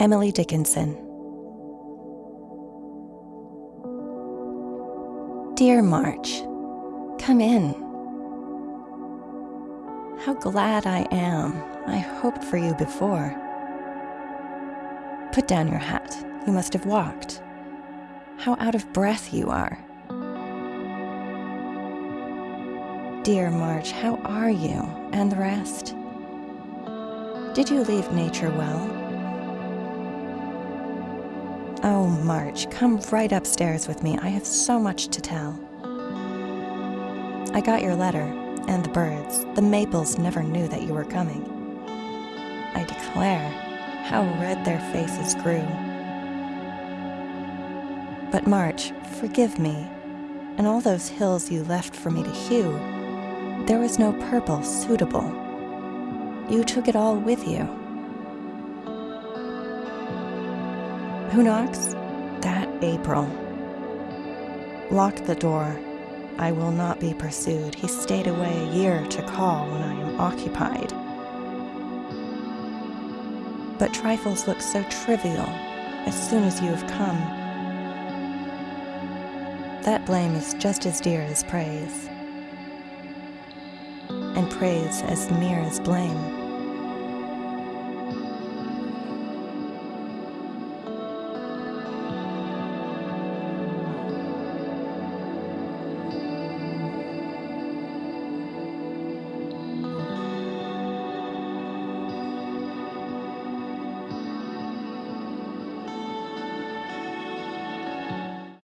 Emily Dickinson. Dear March, come in. How glad I am. I hoped for you before. Put down your hat. You must have walked. How out of breath you are. Dear March, how are you and the rest? Did you leave nature well? Oh, March, come right upstairs with me. I have so much to tell. I got your letter, and the birds. The maples never knew that you were coming. I declare, how red their faces grew. But March, forgive me, and all those hills you left for me to hue, there was no purple suitable. You took it all with you. Who knocks? That April. Lock the door. I will not be pursued. He stayed away a year to call when I am occupied. But trifles look so trivial as soon as you have come. That blame is just as dear as praise, and praise as near as blame.